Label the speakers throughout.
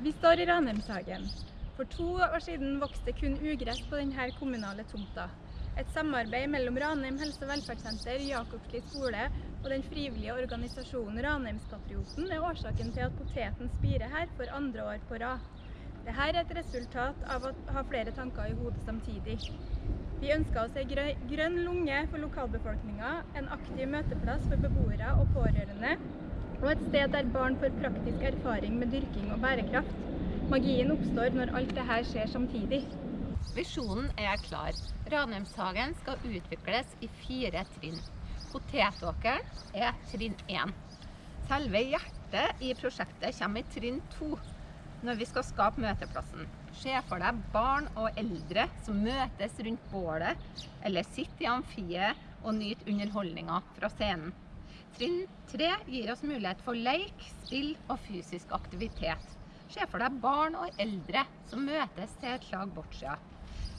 Speaker 1: Vi står i Ranheimshagen. For to år siden vokste kun ugress på denne kommunale tomta. Et samarbeid mellom Ranheim helse- og velferdssenter, Jakobsli skole og den frivillige organisasjonen Ranheimspatrioten er årsaken til at poteten spirer her for andre år på rad. Dette er et resultat av å ha flere tanker i hodet samtidig. Vi ønsker oss ei grønn lunge for lokalbefolkninga, en aktiv møteplass for beboere og pårørende, og et sted der barn får praktisk erfaring med dyrking og bærekraft. Magien oppstår når alt dette skjer samtidig.
Speaker 2: Visjonen er klar. Ranheimshagen skal utvikles i fire trinn. Potetåkeren er trinn 1. Selve hjertet i prosjektet kommer i trinn 2, når vi skal skape møteplassen. Se for deg barn og eldre som møtes rundt bålet, eller sitter i amfiet og nyter underholdninga fra scenen. Trinn 3 gir oss mulighet for leik, spill og fysisk aktivitet. Se for deg barn og eldre som møtes til et slag bortsida.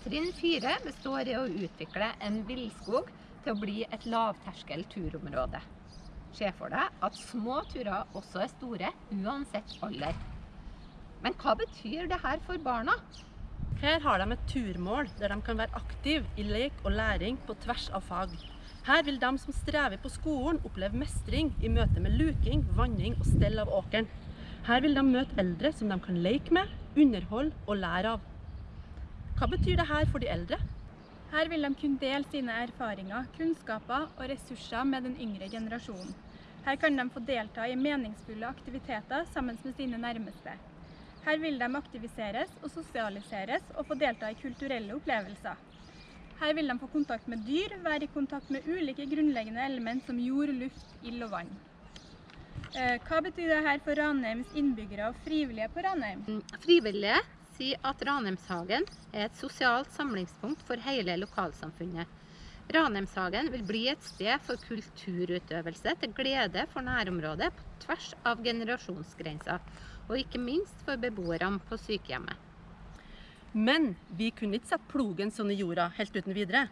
Speaker 2: Trinn 4 består i å utvikle en villskog til å bli et lavterskel turområde. Se for deg at små turer også er store, uansett alder. Men hva betyr det her for barna?
Speaker 3: Her har de et turmål der de kan være aktive i lek og læring på tvers av fag. Her vil de som strever på skolen oppleve mestring i møte med luking, vanning og stell av åkeren. Her vil de møte eldre som de kan leke med, underholde og lære av. Hva betyr dette for de eldre?
Speaker 1: Her vil de kunne dele sine erfaringer, kunnskaper og ressurser med den yngre generasjonen. Her kan de få delta i meningsfulle aktiviteter sammen med sine nærmeste. Her vil de aktiviseres og sosialiseres og få delta i kulturelle opplevelser. Her vil de få kontakt med dyr, være i kontakt med ulike grunnleggende element som jord, luft, ild og vann. Eh, Hva betyr det her for Ranheims innbyggere og frivillige på Ranheim?
Speaker 2: Frivillige sier at Ranheimshagen er et sosialt samlingspunkt for hele lokalsamfunnet. Ranheimshagen vil bli et sted for kulturutøvelse til glede for nærområdet på tvers av generasjonsgrenser, og ikke minst for beboerne på sykehjemmet.
Speaker 3: Men vi kunne ikke sette plogen sånn i jorda helt uten videre.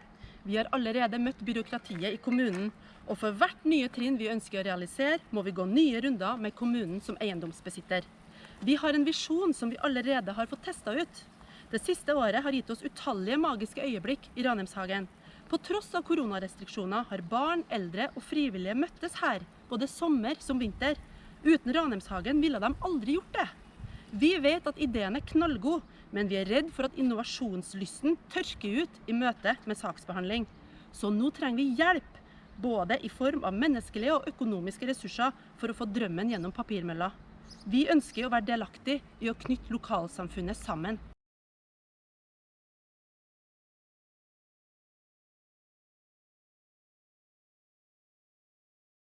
Speaker 3: Vi har allerede møtt byråkratiet i kommunen, og for hvert nye trinn vi ønsker å realisere, må vi gå nye runder med kommunen som eiendomsbesitter. Vi har en visjon som vi allerede har fått testa ut. Det siste året har gitt oss utallige magiske øyeblikk i Ranheimshagen. På tross av koronarestriksjoner har barn, eldre og frivillige møttes her, både sommer som vinter. Uten Ranheimshagen ville de aldri gjort det. Vi vet at ideen er knallgod, men vi er redd for at innovasjonslysten tørker ut i møte med saksbehandling. Så nå trenger vi hjelp, både i form av menneskelige og økonomiske ressurser for å få drømmen gjennom papirmølla. Vi ønsker å være delaktig i å knytte lokalsamfunnet sammen.